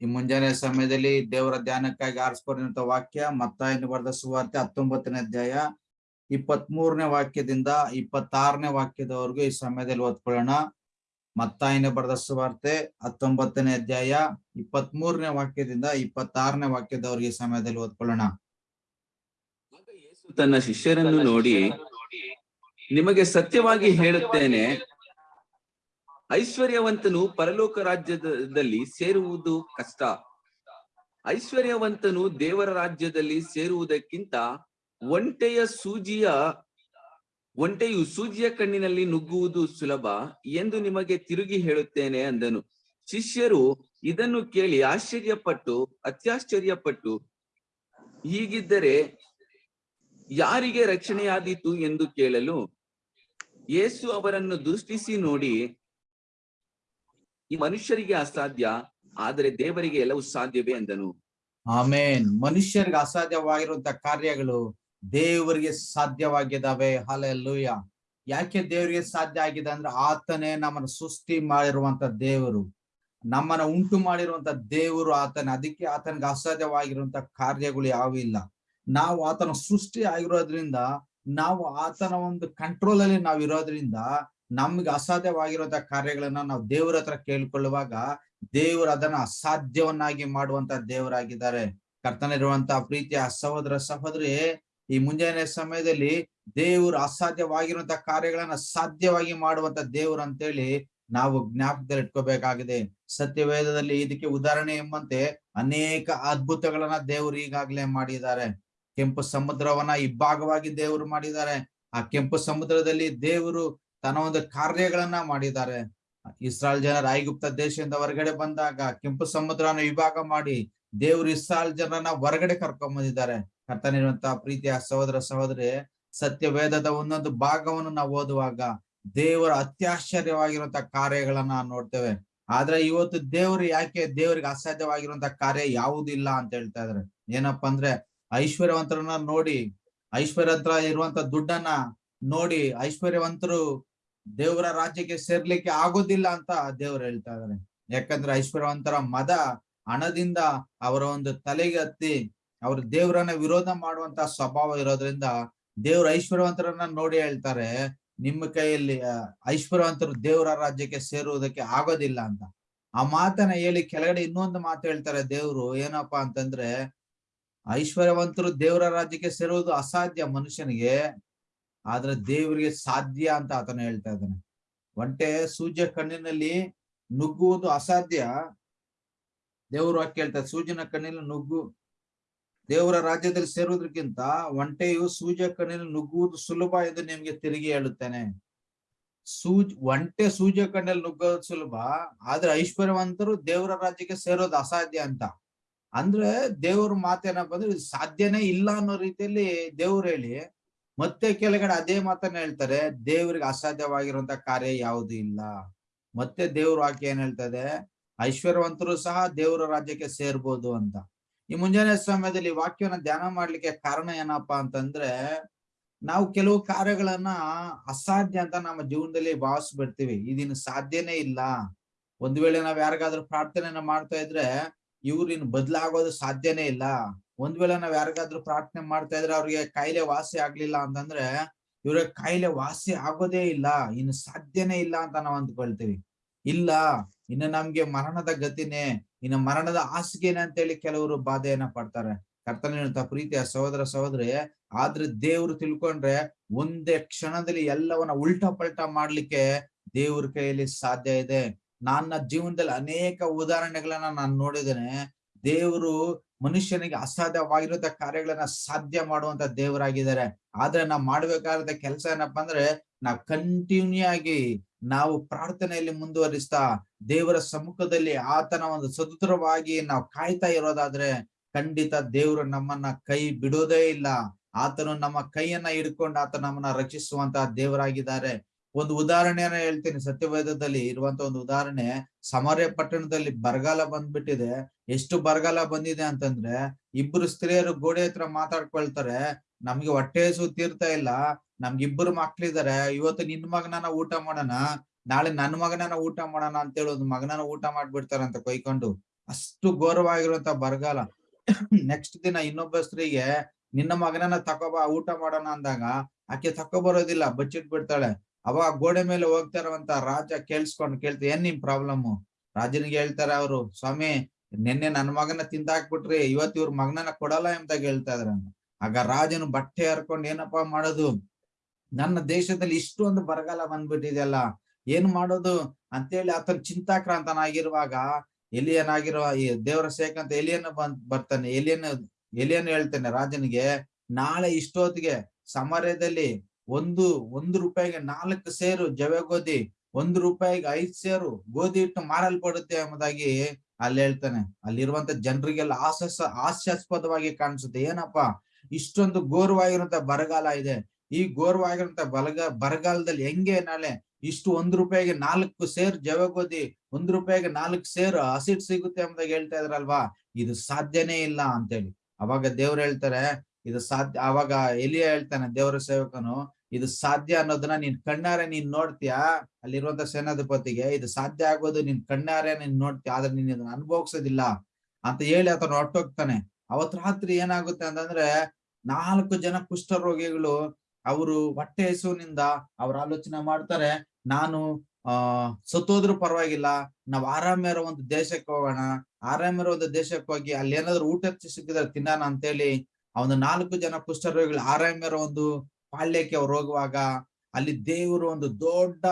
ಈ ಮುಂಜಾನೆ ಸಮಯದಲ್ಲಿ ದೇವರ ಧ್ಯಾನಕ್ಕಾಗಿ ಆರಿಸ್ಕೊಂಡಿರುವಂತ ವಾಕ್ಯ ಮತ್ತಾಯನ ಬರೆದ ಸುವಾರ್ತೆ ಹತ್ತೊಂಬತ್ತನೇ ಅಧ್ಯಾಯ ಇಪ್ಪತ್ತ್ ಮೂರನೇ ವಾಕ್ಯದಿಂದ ಇಪ್ಪತ್ತಾರನೇ ವಾಕ್ಯದವರೆಗೂ ಈ ಸಮಯದಲ್ಲಿ ಓದ್ಕೊಳ್ಳೋಣ. ಮತ್ತಾಯನ ಬರೆದ ಸುವಾರ್ತೆ ಹತ್ತೊಂಬತ್ತನೇ ಅಧ್ಯಾಯ ಇಪ್ಪತ್ತ್ ಮೂರನೇ ವಾಕ್ಯದಿಂದ ಇಪ್ಪತ್ತಾರನೇ ವಾಕ್ಯದವರೆಗೆ ಈ ಸಮಯದಲ್ಲಿ ಓದ್ಕೊಳ್ಳೋಣ. ತನ್ನ ಶಿಷ್ಯರನ್ನು ನೋಡಿ, ನಿಮಗೆ ಸತ್ಯವಾಗಿ ಹೇಳುತ್ತೇನೆ ಐಶ್ವರ್ಯವಂತನು ಪರಲೋಕ ರಾಜ್ಯದಲ್ಲಿ ಸೇರುವುದು ಕಷ್ಟ. ಐಶ್ವರ್ಯವಂತನು ದೇವರ ರಾಜ್ಯದಲ್ಲಿ ಸೇರುವುದಕ್ಕಿಂತ ಒಂಟೆಯ ಸೂಜಿಯ, ಒಂಟೆಯು ಸೂಜಿಯ ಕಣ್ಣಿನಲ್ಲಿ ನುಗ್ಗುವುದು ಸುಲಭ ಎಂದು ನಿಮಗೆ ತಿರುಗಿ ಹೇಳುತ್ತೇನೆ ಅಂದನು. ಶಿಷ್ಯರು ಇದನ್ನು ಕೇಳಿ ಆಶ್ಚರ್ಯಪಟ್ಟು, ಅತ್ಯಾಶ್ಚರ್ಯಪಟ್ಟು, ಹೀಗಿದ್ದರೆ ಯಾರಿಗೆ ರಕ್ಷಣೆಯಾದೀತು ಎಂದು ಕೇಳಲು? ಯೇಸು ಅವರನ್ನು ದೃಷ್ಟಿಸಿ ನೋಡಿ ಈ ಮನುಷ್ಯರಿಗೆ ಅಸಾಧ್ಯ, ಆದರೆ ದೇವರಿಗೆ ಎಲ್ಲವೂ ಸಾಧ್ಯವೇ ಎಂದನು ಆಮೇನ್. ಮನುಷ್ಯರಿಗೆ ಅಸಾಧ್ಯವಾಗಿರುವಂತ ಕಾರ್ಯಗಳು ದೇವರಿಗೆ ಸಾಧ್ಯವಾಗಿದ್ದಾವೆ. ಹಾಲೆಲ್ಲೂಯ. ಯಾಕೆ ದೇವರಿಗೆ ಸಾಧ್ಯ ಆಗಿದೆ ಅಂದ್ರೆ ಆತನೇ ನಮ್ಮನ್ನು ಸೃಷ್ಟಿ ಮಾಡಿರುವಂತ ದೇವರು. ನಮ್ಮನ್ನ ಉಂಟು ಮಾಡಿರುವಂತ ದೇವರು ಆತನ. ಅದಕ್ಕೆ ಆತನಿಗೆ ಅಸಾಧ್ಯವಾಗಿರುವಂತ ಕಾರ್ಯಗಳು ಯಾವ ಇಲ್ಲ. ನಾವು ಆತನ ಸೃಷ್ಟಿ ಆಗಿರೋದ್ರಿಂದ, ನಾವು ಆತನ ಒಂದು ಕಂಟ್ರೋಲ್ ಅಲ್ಲಿ ನಾವು ಇರೋದ್ರಿಂದ ನಮ್ಗೆ ಅಸಾಧ್ಯವಾಗಿರುವಂತಹ ಕಾರ್ಯಗಳನ್ನ ನಾವು ದೇವ್ರ ಹತ್ರ ಕೇಳ್ಕೊಳ್ಳುವಾಗ ದೇವ್ರ ಅದನ್ನ ಅಸಾಧ್ಯವನ್ನಾಗಿ ಮಾಡುವಂತ ದೇವರಾಗಿದ್ದಾರೆ. ಕರ್ತನಿರುವಂತ ಪ್ರೀತಿಯ ಸಹೋದರ ಸಹೋದರಿ, ಈ ಮುಂಜಾನೆ ಸಮಯದಲ್ಲಿ ದೇವರು ಅಸಾಧ್ಯವಾಗಿರುವಂತ ಕಾರ್ಯಗಳನ್ನ ಸಾಧ್ಯವಾಗಿ ಮಾಡುವಂತ ದೇವರು ಅಂತೇಳಿ ನಾವು ಜ್ಞಾಪಕದಲ್ಲಿ ಇಟ್ಕೋಬೇಕಾಗಿದೆ. ಸತ್ಯವೇದದಲ್ಲಿ ಇದಕ್ಕೆ ಉದಾಹರಣೆ ಎಂಬಂತೆ ಅನೇಕ ಅದ್ಭುತಗಳನ್ನ ದೇವರು ಈಗಾಗಲೇ ಮಾಡಿದ್ದಾರೆ. ಕೆಂಪು ಸಮುದ್ರವನ್ನ ಇಬ್ಬಾಗವಾಗಿ ದೇವರು ಮಾಡಿದ್ದಾರೆ. ಆ ಕೆಂಪು ಸಮುದ್ರದಲ್ಲಿ ದೇವರು ತನ್ನ ಒಂದು ಕಾರ್ಯಗಳನ್ನ ಮಾಡಿದ್ದಾರೆ. ಇಸ್ರಾಲ್ ಜನರ ಐಗುಪ್ತ ದೇಶದಿಂದ ಹೊರಗಡೆ ಬಂದಾಗ ಕೆಂಪು ಸಮುದ್ರನ ವಿಭಾಗ ಮಾಡಿ ದೇವರು ಇಸ್ರಾಲ್ ಜನರನ್ನ ಹೊರಗಡೆ ಕರ್ಕೊಂಡ್ ಬಂದಿದ್ದಾರೆ. ಕರ್ತನಿರುವಂತಹ ಪ್ರೀತಿಯ ಸಹೋದರ ಸಹೋದರಿ, ಸತ್ಯವೇದದ ಒಂದೊಂದು ಭಾಗವನ್ನು ನಾವು ಓದುವಾಗ ದೇವರ ಅತ್ಯಾಶ್ಚರ್ಯವಾಗಿರುವಂತ ಕಾರ್ಯಗಳನ್ನ ನೋಡ್ತೇವೆ. ಆದ್ರೆ ಇವತ್ತು ದೇವರು ಯಾಕೆ ದೇವರಿಗೆ ಅಸಾಧ್ಯವಾಗಿರುವಂತ ಕಾರ್ಯ ಯಾವುದಿಲ್ಲ ಅಂತ ಹೇಳ್ತಾ ಇದಾರೆ ಏನಪ್ಪಾ ಅಂದ್ರೆ ಐಶ್ವರ್ಯವಂತರನ್ನ ನೋಡಿ ಐಶ್ವರ್ಯವಂತರ ಇರುವಂತ ದುಡ್ಡನ್ನ ನೋಡಿ, ಐಶ್ವರ್ಯವಂತರು ದೇವರ ರಾಜ್ಯಕ್ಕೆ ಸೇರ್ಲಿಕ್ಕೆ ಆಗೋದಿಲ್ಲ ಅಂತ ದೇವ್ರು ಹೇಳ್ತಾ ಇದಾರೆ ಯಾಕಂದ್ರೆ ಐಶ್ವರ್ಯವಂತರ ಮದ ಹಣದಿಂದ ಅವರ ಒಂದು ತಲೆಗೆ ಹತ್ತಿ ಅವ್ರ ದೇವರನ್ನ ವಿರೋಧ ಮಾಡುವಂತ ಸ್ವಭಾವ ಇರೋದ್ರಿಂದ ದೇವ್ರ ಐಶ್ವರ್ಯವಂತರನ್ನ ನೋಡಿ ಹೇಳ್ತಾರೆ, ನಿಮ್ಮ ಕೈಯಲ್ಲಿ ಐಶ್ವರ್ಯವಂತರು ದೇವರ ರಾಜ್ಯಕ್ಕೆ ಸೇರುವುದಕ್ಕೆ ಆಗೋದಿಲ್ಲ ಅಂತ. ಆ ಮಾತನ್ನ ಹೇಳಿ ಕೆಳಗಡೆ ಇನ್ನೊಂದು ಮಾತು ಹೇಳ್ತಾರೆ ದೇವ್ರು ಏನಪ್ಪಾ ಅಂತಂದ್ರೆ, ಐಶ್ವರ್ಯವಂತರು ದೇವರ ರಾಜ್ಯಕ್ಕೆ ಸೇರುವುದು ಅಸಾಧ್ಯ ಮನುಷ್ಯನಿಗೆ. ಆದ್ರೆ ದೇವರಿಗೆ ಸಾಧ್ಯ ಅಂತ ಆತನ ಹೇಳ್ತಾ ಇದ್ದಾನೆ. ಒಂಟೆ ಸೂಜ್ಯ ಕಣ್ಣಿನಲ್ಲಿ ನುಗ್ಗುವುದು ಅಸಾಧ್ಯ? ದೇವರು ವಾಕ್ಯ ಹೇಳ್ತಾರೆ ಸೂಜಿನ ಕಣ್ಣಿನಲ್ಲಿ ನುಗ್ಗು, ದೇವರ ರಾಜ್ಯದಲ್ಲಿ ಸೇರುವುದಕ್ಕಿಂತ ಒಂಟೆಯು ಸೂಜ ಕಣ್ಣಿನಲ್ಲಿ ನುಗ್ಗುವುದು ಸುಲಭ ಎಂದು ನಿಮ್ಗೆ ತಿರುಗಿ ಹೇಳುತ್ತೇನೆ. ಸೂಜ್, ಒಂಟೆ ಸೂಜ ಕಣ್ಣಲ್ಲಿ ನುಗ್ಗೋದು ಸುಲಭ, ಆದ್ರೆ ಐಶ್ವರ್ಯವಂತರು ದೇವರ ರಾಜ್ಯಕ್ಕೆ ಸೇರೋದು ಅಸಾಧ್ಯ ಅಂತ. ಅಂದ್ರೆ ದೇವ್ರ ಮಾತೇನಪ್ಪ ಅಂದ್ರೆ ಸಾಧ್ಯನೇ ಇಲ್ಲ ಅನ್ನೋ ರೀತಿಯಲ್ಲಿ ದೇವ್ರು ಹೇಳಿ ಮತ್ತೆ ಕೆಳಗಡೆ ಅದೇ ಮಾತನ್ನ ಹೇಳ್ತಾರೆ, ದೇವ್ರಿಗೆ ಅಸಾಧ್ಯವಾಗಿರುವಂತ ಕಾರ್ಯ ಯಾವುದು ಇಲ್ಲ. ಮತ್ತೆ ದೇವ್ರ ವಾಕ್ಯ ಏನ್ ಹೇಳ್ತದೆ? ಐಶ್ವರ್ಯವಂತರು ಸಹ ದೇವರ ರಾಜ್ಯಕ್ಕೆ ಸೇರ್ಬೋದು ಅಂತ. ಈ ಮುಂಜಾನೆ ಸಮಯದಲ್ಲಿ ವಾಕ್ಯವನ್ನ ಧ್ಯಾನ ಮಾಡ್ಲಿಕ್ಕೆ ಕಾರಣ ಏನಪ್ಪಾ ಅಂತಂದ್ರೆ, ನಾವು ಕೆಲವು ಕಾರ್ಯಗಳನ್ನ ಅಸಾಧ್ಯ ಅಂತ ನಮ್ಮ ಜೀವನದಲ್ಲಿ ಭಾವಿಸ್ಬಿಡ್ತೀವಿ. ಇದನ್ನು ಸಾಧ್ಯನೇ ಇಲ್ಲ. ಒಂದ್ ವೇಳೆ ನಾವ್ ಯಾರಿಗಾದ್ರೂ ಪ್ರಾರ್ಥನೆಯನ್ನ ಮಾಡ್ತಾ ಇದ್ರೆ ಇವ್ರು ಇನ್ ಬದ್ಲಾಗೋದು ಸಾಧ್ಯನೇ ಇಲ್ಲ. ಒಂದ್ ವೇಳೆ ನಾವ್ ಯಾರಿಗಾದ್ರೂ ಪ್ರಾರ್ಥನೆ ಮಾಡ್ತಾ ಇದ್ರೆ ಅವ್ರಿಗೆ ಕಾಯಿಲೆ ವಾಸಿ ಆಗ್ಲಿಲ್ಲ ಅಂತಂದ್ರೆ ಇವ್ರ ಕಾಯಿಲೆ ವಾಸಿ ಆಗೋದೇ ಇಲ್ಲ. ಇನ್ನು ಸಾಧ್ಯನೇ ಇಲ್ಲ ಅಂತ ನಾವ್ ಅಂದ್ಕೊಳ್ತೀವಿ. ಇಲ್ಲ, ಇನ್ನು ನಮ್ಗೆ ಮರಣದ ಗತಿನೇ, ಇನ್ನು ಮರಣದ ಹಾಸಿಗೆನೆ ಅಂತೇಳಿ ಕೆಲವರು ಬಾಧೆಯನ್ನ ಪಡ್ತಾರೆ. ಕರ್ತನ ಪ್ರೀತಿಯ ಸಹೋದರ ಸಹೋದರಿ, ಆದ್ರೆ ದೇವ್ರು ತಿಳ್ಕೊಂಡ್ರೆ ಒಂದೇ ಕ್ಷಣದಲ್ಲಿ ಎಲ್ಲವನ್ನ ಉಲ್ಟಾ ಪಲ್ಟಾ ಮಾಡ್ಲಿಕ್ಕೆ ದೇವ್ರ ಕೈಯಲ್ಲಿ ಸಾಧ್ಯ ಇದೆ. ನನ್ನ ಜೀವನದಲ್ಲಿ ಅನೇಕ ಉದಾಹರಣೆಗಳನ್ನ ನಾನು ನೋಡಿದ್ದೇನೆ. ದೇವರು ಮನುಷ್ಯನಿಗೆ ಅಸಾಧ್ಯವಾಗಿರುವಂತ ಕಾರ್ಯಗಳನ್ನ ಸಾಧ್ಯ ಮಾಡುವಂತ ದೇವರಾಗಿದ್ದಾರೆ. ಆದ್ರೆ ನಾವು ಮಾಡ್ಬೇಕಾದ ಕೆಲಸ ಏನಪ್ಪಾ ಅಂದ್ರೆ ನಾ ಕಂಟಿನ್ಯೂ ಆಗಿ ನಾವು ಪ್ರಾರ್ಥನೆಯಲ್ಲಿ ಮುಂದುವರಿಸ್ತಾ, ದೇವರ ಸಮ್ಮುಖದಲ್ಲಿ ಆತನ ಒಂದು ಸ್ವತಂತ್ರವಾಗಿ ನಾವು ಕಾಯ್ತಾ ಇರೋದಾದ್ರೆ, ಖಂಡಿತ ದೇವರು ನಮ್ಮನ್ನ ಕೈ ಬಿಡೋದೇ ಇಲ್ಲ. ಆತನು ನಮ್ಮ ಕೈಯನ್ನ ಹಿಡ್ಕೊಂಡು ಆತ ನಮ್ಮನ್ನ ರಕ್ಷಿಸುವಂತ ದೇವರಾಗಿದ್ದಾರೆ. ಒಂದು ಉದಾಹರಣೆಯನ್ನ ಹೇಳ್ತೀನಿ. ಸತ್ಯವೇದದಲ್ಲಿ ಇರುವಂತ ಒಂದು ಉದಾಹರಣೆ, ಸಮರ್ಯ ಪಟ್ಟಣದಲ್ಲಿ ಬರಗಾಲ ಬಂದ್ಬಿಟ್ಟಿದೆ. ಎಷ್ಟು ಬರಗಾಲ ಬಂದಿದೆ ಅಂತಂದ್ರೆ, ಇಬ್ರು ಸ್ತ್ರೀಯರು ಗೋಡೆ ಹತ್ರ ಮಾತಾಡ್ಕೊಳ್ತಾರೆ. ನಮ್ಗೆ ಹೊಟ್ಟೆ ಹಸು ತೀರ್ತಾ ಇಲ್ಲ. ನಮ್ಗೆ ಇಬ್ಬರು ಮಕ್ಳಿದಾರೆ. ಇವತ್ತು ನಿನ್ ಮಗನನ ಊಟ ಮಾಡೋಣ, ನಾಳೆ ನನ್ ಮಗನನ ಊಟ ಮಾಡೋಣ ಅಂತೇಳಿ ಒಂದು ಮಗನನ ಊಟ ಮಾಡ್ಬಿಡ್ತಾರಂತ ಕೊಯ್ಕೊಂಡು. ಅಷ್ಟು ಘೋರವಾಗಿರುವಂತ ಬರಗಾಲ. ನೆಕ್ಸ್ಟ್ ದಿನ ಇನ್ನೊಬ್ಬ ಸ್ತ್ರೀಗೆ, ನಿನ್ನ ಮಗನನ್ನ ತಕೋಬ ಊಟ ಮಾಡೋಣ ಅಂದಾಗ, ಆಕೆ ತಕೊಬರೋದಿಲ್ಲ ಬಚ್ಚಿಟ್ ಬಿಡ್ತಾಳೆ ಅವಾಗ ಗೋಡೆ ಮೇಲೆ ಹೋಗ್ತಾ ರಾಜ ಕೇಳಿಸ್ಕೊಂಡು ಕೇಳ್ತ, ಏನ್ ನಿಮ್ ಪ್ರಾಬ್ಲಮ್ ರಾಜನಿಗೆ ಹೇಳ್ತಾರೆ ಅವರು, ಸ್ವಾಮಿ, ನಿನ್ನೆ ನನ್ನ ಮಗನ ತಿಂದಾಕ್ಬಿಟ್ರಿ ಇವತ್ ಇವ್ರ ಮಗನನ್ನ ಕೊಡಲ್ಲ ಎಂತಾಗ ಹೇಳ್ತಾ ಇದ್ರ ಆಗ ರಾಜನು ಬಟ್ಟೆ ಹರ್ಕೊಂಡು, ಏನಪ್ಪಾ ಮಾಡೋದು? ನನ್ನ ದೇಶದಲ್ಲಿ ಇಷ್ಟೊಂದು ಬರಗಾಲ ಬಂದ್ಬಿಟ್ಟಿದೆಯಲ್ಲ, ಏನ್ ಮಾಡೋದು? ಅಂತೇಳಿ ಆತನ ಚಿಂತಾಕ್ರಾಂತನಾಗಿರುವಾಗ ಎಲಿಯನಾಗಿರುವ ಈ ದೇವರ ಸೇಕಂತ ಅಂತ ಎಲಿಯನ್ನ ಬಂದ್, ಬರ್ತಾನೆ ಎಲಿಯನ್ ಎಲಿಯನ್ ಹೇಳ್ತಾನೆ ರಾಜನಿಗೆ, ನಾಳೆ ಇಷ್ಟೊತ್ತಿಗೆ ಸಮರದಲ್ಲಿ ಒಂದು ಒಂದು ರೂಪಾಯಿಗೆ ನಾಲ್ಕು ಸೇರು ಜವೆ ಗೋಧಿ, ಒಂದು ರೂಪಾಯಿಗೆ ಐದು ಸೇರು ಗೋಧಿ ಇಟ್ಟು ಮಾರಲ್ಪಡುತ್ತೆ ಎಂಬುದಾಗಿ ಅಲ್ಲಿ ಹೇಳ್ತಾನೆ. ಅಲ್ಲಿರುವಂತ ಜನರಿಗೆಲ್ಲ ಹಾಸ್ಯಾಸ ಹಾಸ್ಯಾಸ್ಪದವಾಗಿ ಕಾಣಿಸುತ್ತೆ. ಏನಪ್ಪಾ? ಇಷ್ಟೊಂದು ಘೋರವಾಗಿರುವಂತ ಬರಗಾಲ ಇದೆ. ಈ ಘೋರವಾಗಿರುವಂತ ಬಲಗ, ಬರಗಾಲದಲ್ಲಿ ಹೆಂಗೆ ನಾಳೆ ಇಷ್ಟು ಒಂದ್ ರೂಪಾಯಿಗೆ ನಾಲ್ಕು ಸೇರ್ ಜವೆ ಗೋಧಿ, ಒಂದ್ ರೂಪಾಯಿಗೆ ನಾಲ್ಕು ಸೇರ್ ಹಸಿಟ್ ಸಿಗುತ್ತೆ ಎಂಬುದಾಗಿ ಹೇಳ್ತಾ ಇದ್ರಲ್ವಾ? ಇದು ಸಾಧ್ಯನೇ ಇಲ್ಲ ಅಂತೇಳಿ. ಅವಾಗ ದೇವ್ರು ಹೇಳ್ತಾರೆ, ಇದು ಸಾಧ್ಯ, ಅವಾಗ ಎಲಿಯ ಹೇಳ್ತಾನೆ ದೇವರ ಸೇವಕನು ಇದು ಸಾಧ್ಯ ಅನ್ನೋದನ್ನ ನೀನ್ ಕಣ್ಣಾರೆ ನೀನ್ ನೋಡ್ತೀಯಾ? ಅಲ್ಲಿರುವಂತ ಸೇನಾಧಿಪತಿಗೆ, ಇದು ಸಾಧ್ಯ ಆಗೋದು ನಿನ್ ಕಣ್ಣಾರೆ ನೀನ್ ನೋಡ್ತೀಯ? ಆದ್ರೆ ನೀನ್ ಇದನ್ನ ಅನುಭವಿಸೋದಿಲ್ಲ ಅಂತ ಹೇಳಿ ಆತನ ಹೊಟ್ಟೋಗ್ತಾನೆ ಅವತ್ ರಾತ್ರಿ ಏನಾಗುತ್ತೆ ಅಂತಂದ್ರೆ ನಾಲ್ಕು ಜನ ಕುಷ್ಠರೋಗಿಗಳು ಅವರು ಹೊಟ್ಟೆ ಹಸುವಿನಿಂದ ಅವ್ರ ಆಲೋಚನೆ ಮಾಡ್ತಾರೆ, ನಾನು, ಆ, ಸತ್ತೋದ್ರು ಪರವಾಗಿಲ್ಲ, ನಾವ್ ಆರಾಮ ಇರೋ ಒಂದು ದೇಶಕ್ಕೆ ಹೋಗೋಣ ಆರಾಮ ಇರೋ ಒಂದು ದೇಶಕ್ಕೆ ಹೋಗಿ ಅಲ್ಲಿ ಏನಾದ್ರು ಊಟ ಸಿಕ್ಕಿದ್ರೆ ತಿನ್ನೋಣ ಅಂತೇಳಿ ಹೇಳಿ ಒಂದು ನಾಲ್ಕು ಜನ ಕುಷ್ಠರೋಗಿಗಳು ಆರಾಮ ಇರೋ ಒಂದು ಪಾಳ್ಯಕ್ಕೆ ಅವ್ರು ಹೋಗುವಾಗ ಅಲ್ಲಿ ದೇವರು ಒಂದು ದೊಡ್ಡ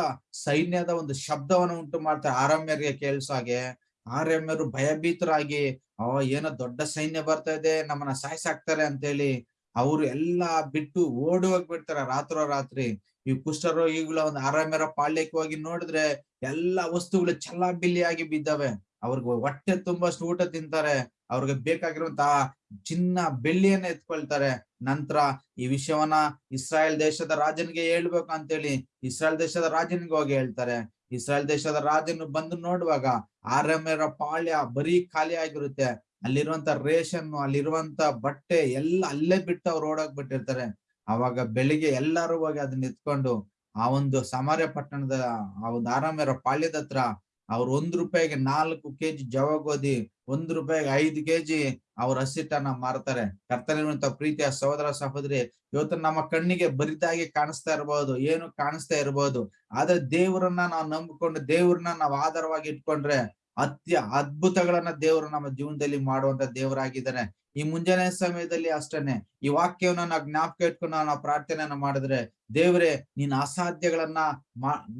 ಸೈನ್ಯದ ಒಂದು ಶಬ್ದವನ್ನು ಉಂಟು ಮಾಡ್ತಾರೆ ಆರಾಮ್ಯರಿಗೆ ಕೇಳಿಸೋ ಹಾಗೆ. ಆರಮ್ಯರು ಭಯಭೀತರಾಗಿ, ಅವ ಏನೋ ದೊಡ್ಡ ಸೈನ್ಯ ಬರ್ತಾ ಇದೆ, ನಮ್ಮನ್ನ ಸಾಯ್ಸಾಕ್ತಾರೆ ಅಂತೇಳಿ ಅವ್ರು ಎಲ್ಲಾ ಬಿಟ್ಟು ಓಡಿ ಹೋಗ್ಬಿಡ್ತಾರೆ ರಾತ್ರೋ ರಾತ್ರಿ. ಈ ಕುಷ್ಠರೋಗಿಗಳ ಒಂದು ಆರಾಮ್ಯರ ಪಾಳ್ಯಕ್ಕೆ ಹೋಗಿ ನೋಡಿದ್ರೆ ಎಲ್ಲಾ ವಸ್ತುಗಳು ಚಲ್ಲಾಬಿಲ್ಲಿಯಾಗಿ ಬಿದ್ದಾವೆ. ಅವ್ರಿಗೆ ಹೊಟ್ಟೆ ತುಂಬಷ್ಟು ಊಟ ತಿಂತಾರೆ. ಅವ್ರಿಗೆ ಬೇಕಾಗಿರುವಂತಹ ಚಿನ್ನ ಬೆಳ್ಳಿಯನ್ನ ಎತ್ಕೊಳ್ತಾರೆ. ನಂತರ ಈ ವಿಷಯವನ್ನ ಇಸ್ರಾಯೇಲ್ ದೇಶದ ರಾಜನಿಗೆ ಹೇಳ್ಬೇಕು ಅಂತೇಳಿ ಇಸ್ರಾಯೇಲ್ ದೇಶದ ರಾಜನಿಗೆ ಹೋಗಿ ಹೇಳ್ತಾರೆ. ಇಸ್ರಾಯೇಲ್ ದೇಶದ ರಾಜನು ಬಂದು ನೋಡುವಾಗ ಆರಮ್ಯರ ಪಾಳ್ಯ ಬರೀ ಖಾಲಿ ಆಗಿರುತ್ತೆ. ಅಲ್ಲಿರುವಂತ ರೇಷನ್ ಅಲ್ಲಿರುವಂತ ಬಟ್ಟೆ ಎಲ್ಲ ಅಲ್ಲೇ ಬಿಟ್ಟು ಅವ್ರು ಓಡೋಗ್ಬಿಟ್ಟಿರ್ತಾರೆ ಅವಾಗ ಬೆಳಿಗ್ಗೆ ಎಲ್ಲರೂ ಹೋಗಿ ಅದನ್ನ ಎತ್ಕೊಂಡು ಆ ಒಂದು ಸಮಾರ್ಯ ಪಟ್ಟಣದ ಆ ಒಂದು ಆರಾಮ್ಯರ ಪಾಳ್ಯದ ಹತ್ರ ಅವ್ರು ಒಂದ್ ರೂಪಾಯಿಗೆ ನಾಲ್ಕು ಕೆಜಿ ಜವ ಗೋಧಿ, ಒಂದ್ ರೂಪಾಯಿಗೆ ಐದು ಕೆಜಿ ಅವ್ರ ಹಸಿಟ್ಟನ್ನ ಮಾರ್ತಾರೆ. ಕರ್ತನಿರುವಂತ ಪ್ರೀತಿಯ ಸಹೋದರ ಸಹೋದರಿ, ಇವತ್ತು ನಮ್ಮ ಕಣ್ಣಿಗೆ ಬರಿದಾಗಿ ಕಾಣಿಸ್ತಾ ಇರಬಹುದು ಏನು ಕಾಣಿಸ್ತಾ ಇರಬಹುದು ಆದ್ರೆ ದೇವರನ್ನ ನಾವು ನಂಬಿಕೊಂಡು, ದೇವ್ರನ್ನ ನಾವು ಆಧಾರವಾಗಿ ಇಟ್ಕೊಂಡ್ರೆ ಅತ್ಯ ಅದ್ಭುತಗಳನ್ನ ದೇವರು ನಮ್ಮ ಜೀವನದಲ್ಲಿ ಮಾಡುವಂತ ದೇವರಾಗಿದ್ದಾನೆ. ಈ ಮುಂಜಾನೆ ಸಮಯದಲ್ಲಿ ಅಷ್ಟೇನೆ. ಈ ವಾಕ್ಯವನ್ನ ನಾವು ಜ್ಞಾಪಕ ಇಟ್ಕೊಂಡು ನಾವು ಪ್ರಾರ್ಥನೆಯನ್ನ ಮಾಡಿದ್ರೆ, ದೇವ್ರೆ, ನೀನ್ ಅಸಾಧ್ಯಗಳನ್ನ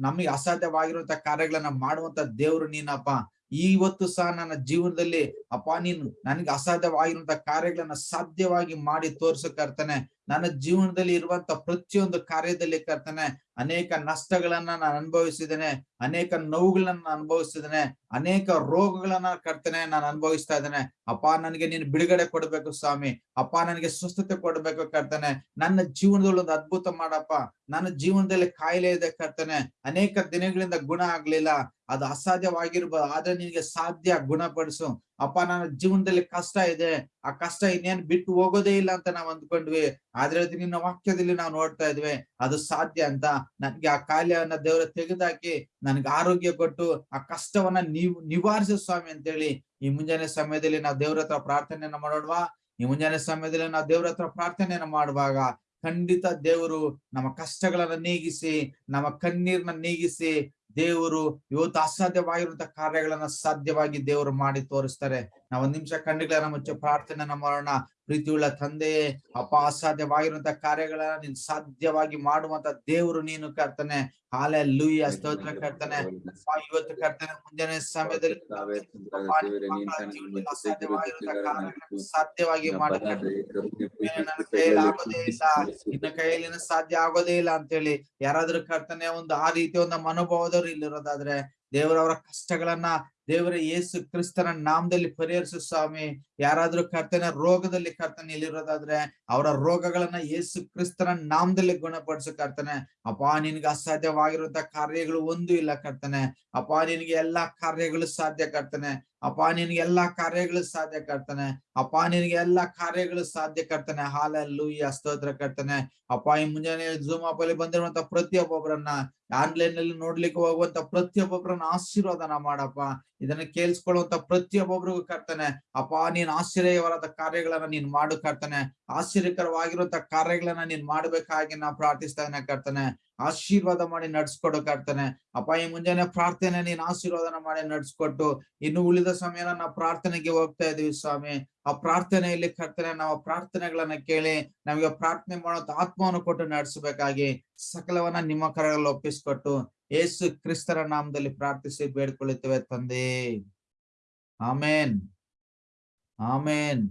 ನಮಗೆ ಅಸಾಧ್ಯವಾಗಿರುವಂತ ಕಾರ್ಯಗಳನ್ನ ಮಾಡುವಂತ ದೇವ್ರು ನೀನಪ್ಪ. ಇವತ್ತು ಸಹ ನನ್ನ ಜೀವನದಲ್ಲಿ, ಅಪ್ಪ, ನೀನು ನನಗೆ ಅಸಾಧ್ಯವಾಗಿರುವಂತ ಕಾರ್ಯಗಳನ್ನ ಸಾಧ್ಯವಾಗಿ ಮಾಡಿ ತೋರ್ಸಕ್ ಕರ್ತನೆ. ನನ್ನ ಜೀವನದಲ್ಲಿ ಇರುವಂತ ಪ್ರತಿಯೊಂದು ಕಾರ್ಯದಲ್ಲಿ ಕರ್ತನೆ, ಅನೇಕ ನಷ್ಟಗಳನ್ನ ನಾನು ಅನುಭವಿಸಿದ್ದೇನೆ, ಅನೇಕ ನೋವುಗಳನ್ನ ಅನುಭವಿಸಿದ್ದೇನೆ, ಅನೇಕ ರೋಗಗಳನ್ನ ಕರ್ತನೆ ನಾನು ಅನುಭವಿಸ್ತಾ ಇದ್ದೇನೆ. ಅಪ್ಪ, ನನಗೆ ನೀನು ಬಿಡುಗಡೆ ಕೊಡ್ಬೇಕು ಸ್ವಾಮಿ. ಅಪ್ಪ ನನಗೆ ಸ್ವಸ್ಥತೆ ಕೊಡ್ಬೇಕು ಕರ್ತನೆ. ನನ್ನ ಜೀವನದಲ್ಲಿ ಒಂದು ಅದ್ಭುತ ಮಾಡಪ್ಪ. ನನ್ನ ಜೀವನದಲ್ಲಿ ಕಾಯಿಲೆ ಇದೆ ಕರ್ತನೆ, ಅನೇಕ ದಿನಗಳಿಂದ ಗುಣ ಆಗ್ಲಿಲ್ಲ. ಅದು ಅಸಾಧ್ಯವಾಗಿರ್ಬೋದು ಆದ್ರೆ ನಿನಗೆ ಸಾಧ್ಯ ಗುಣಪಡಿಸು. ಅಪ್ಪ, ನನ್ನ ಜೀವನದಲ್ಲಿ ಕಷ್ಟ ಇದೆ. ಆ ಕಷ್ಟ ಇನ್ನೇನ್ ಬಿಟ್ಟು ಹೋಗೋದೇ ಇಲ್ಲ ಅಂತ ನಾವ್ ಅಂದ್ಕೊಂಡ್ವಿ. ಆದ್ರೆ ಅದು ನಿನ್ನ ವಾಕ್ಯದಲ್ಲಿ ನಾವು ನೋಡ್ತಾ ಇದ್ವಿ. ಅದು ಸಾಧ್ಯ ಅಂತ. ನನ್ಗೆ ಆ ಕಾಯಿಲೆಯನ್ನ ದೇವರ ತೆಗೆದಾಕಿ ನನ್ಗೆ ಆರೋಗ್ಯ ಕೊಟ್ಟು ಆ ಕಷ್ಟವನ್ನ ನೀವು ನಿವಾರಿಸು ಸ್ವಾಮಿ ಅಂತೇಳಿ ಈ ಮುಂಜಾನೆ ಸಮಯದಲ್ಲಿ ನಾವು ದೇವ್ರ ಹತ್ರ ಪ್ರಾರ್ಥನೆಯನ್ನ ಮಾಡೋಣವಾ? ಈ ಮುಂಜಾನೆ ಸಮಯದಲ್ಲಿ ನಾವು ದೇವ್ರ ಹತ್ರ ಪ್ರಾರ್ಥನೆಯನ್ನ ಮಾಡುವಾಗ ಖಂಡಿತ ದೇವರು ನಮ್ಮ ಕಷ್ಟಗಳನ್ನ ನೀಗಿಸಿ, ನಮ್ಮ ಕಣ್ಣೀರ್ನ ನೀಗಿಸಿ ದೇವರು ಇವತ್ತು ಅಸಾಧ್ಯವಾಗಿರುವಂತ ಕಾರ್ಯಗಳನ್ನ ಸಾಧ್ಯವಾಗಿ ದೇವರು ಮಾಡಿ ತೋರಿಸ್ತಾರೆ. ನಾವು ಒಂದ್ ನಿಮಿಷ ಕಣ್ಣುಗಳನ್ನ ಮುಚ್ಚ ಪ್ರಾರ್ಥನೆ ಮಾಡೋಣ ಪ್ರೀತಿಯುಳ್ಳ ತಂದೆಯೇ ಅಪ್ಪ ಅಸಾಧ್ಯವಾಗಿರುವಂತ ಕಾರ್ಯಗಳನ್ನ ನೀನ್ ಸಾಧ್ಯವಾಗಿ ಮಾಡುವಂತ ದೇವರು ನೀನು ಕರ್ತನೆ. ಹಾಲೆ ಲೂಯ ಸ್ತೋತ್ರ ಕರ್ತನೆ. ಇವತ್ತು ಕರ್ತನೆ ಮುಂಜಾನೆ ಸಮಯದಲ್ಲಿ ಸಾಧ್ಯವಾಗಿ ಆಗೋದೇ ಇಲ್ಲ. ನಿನ್ನ ಕೈಯಲ್ಲಿ ಸಾಧ್ಯ ಆಗೋದೇ ಇಲ್ಲ ಅಂತೇಳಿ ಯಾರಾದ್ರೂ ಕರ್ತನೆ ಒಂದು ಆ ರೀತಿಯ ಒಂದು ಮನೋಭಾವದವ್ರು ಇಲ್ಲಿರೋದಾದ್ರೆ ದೇವರವರ ಕಷ್ಟಗಳನ್ನ ದೇವರ ಯೇಸು ಕ್ರಿಸ್ತನ ನಾಮದಲ್ಲಿ ಪರಿಹರಿಸು ಸ್ವಾಮಿ. ಯಾರಾದ್ರೂ ಕರ್ತನ ರೋಗದಲ್ಲಿ ಕರ್ತನೆ ಇಲ್ಲಿರೋದಾದ್ರೆ ಅವರ ರೋಗಗಳನ್ನ ಯೇಸು ಕ್ರಿಸ್ತನ ನಾಮದಲ್ಲಿ ಗುಣಪಡಿಸು ಕರ್ತನೆ. ಅಪ್ಪ, ನಿನ್ಗೆ ಅಸಾಧ್ಯವಾಗಿರುವಂತ ಕಾರ್ಯಗಳು ಒಂದು ಇಲ್ಲ ಕರ್ತನೆ. ಅಪ್ಪ, ನಿನ್ಗೆ ಎಲ್ಲಾ ಕಾರ್ಯಗಳು ಸಾಧ್ಯ ಕರ್ತನೆ. ಅಪ್ಪ, ನಿನ್ಗೆ ಎಲ್ಲಾ ಕಾರ್ಯಗಳು ಸಾಧ್ಯ ಕರ್ತನೆ. ಅಪ್ಪ, ನಿನ್ಗೆ ಎಲ್ಲಾ ಕಾರ್ಯಗಳು ಸಾಧ್ಯ ಕರ್ತನೆ. ಹಾಲಲ್ಲೂ ಈ ಅಸ್ತೋತ್ರ ಕರ್ತನೆ. ಅಪ್ಪ, ಈ ಮುಂಜಾನೆ ಜೂಮ್ ಆಪ್ ಅಲ್ಲಿ ಬಂದಿರುವಂತ ಪ್ರತಿಯೊಬ್ಬೊಬ್ಬರನ್ನ ಆನ್ಲೈನ್ನಲ್ಲಿ ನೋಡ್ಲಿಕ್ಕೆ ಹೋಗುವಂತ ಪ್ರತಿಯೊಬ್ಬೊಬ್ಬರನ್ನ ಆಶೀರ್ವಾದನ ಮಾಡಪ್ಪ. ಇದನ್ನ ಕೇಳಿಸ್ಕೊಳ್ಳುವಂತ ಪ್ರತಿಯೊಬ್ಬೊಬ್ರಿಗೂ ಕರ್ತಾನೆ, ಅಪ್ಪ, ನೀನ್ ಆಶ್ಚರ್ಯವಾದ ಕಾರ್ಯಗಳನ್ನ ನೀನ್ ಮಾಡು ಕರ್ತಾನೆ, ಆಶ್ಚರ್ಯಕರವಾಗಿರುವಂತ ಕಾರ್ಯಗಳನ್ನ ನೀನ್ ಮಾಡ್ಬೇಕಾಗಿ ನಾ ಪ್ರಾರ್ಥಿಸ್ತಾನೆ ಕರ್ತಾನೆ, ಆಶೀರ್ವಾದ ಮಾಡಿ ನಡ್ಸ್ಕೊಡು ಕರ್ತಾನೆ, ಅಪ್ಪ, ಈ ಮುಂಜಾನೆ ಪ್ರಾರ್ಥನೆ ನೀನ್ ಆಶೀರ್ವಾದನ ಮಾಡಿ ನಡ್ಸ್ಕೊಟ್ಟು, ಇನ್ನು ಉಳಿದ ಸಮಯನ ನಾವು ಪ್ರಾರ್ಥನೆಗೆ ಹೋಗ್ತಾ ಇದೀವಿ ಸ್ವಾಮಿ, ಆ ಪ್ರಾರ್ಥನೆಯಲ್ಲಿ ಕರ್ತನೆ, ನಾವು ಪ್ರಾರ್ಥನೆಗಳನ್ನ ಕೇಳಿ ನಮಗೆ ಪ್ರಾರ್ಥನೆ ಮಾಡೋ ಆತ್ಮವನ್ನು ಕೊಟ್ಟು ನಡೆಸಬೇಕಾಗಿ ಸಕಲವನ್ನ ನಿಮ್ಮ ಕರಗಳಲ್ಲಿ ಒಪ್ಪಿಸ್ಕೊಟ್ಟು ಯೇಸು ಕ್ರಿಸ್ತರ ನಾಮದಲ್ಲಿ ಪ್ರಾರ್ಥಿಸಿ ಬೇಡ್ಕೊಳ್ಳುತ್ತೇವೆ ತಂದೆ ಆಮೇನ್ ಆಮೇನ್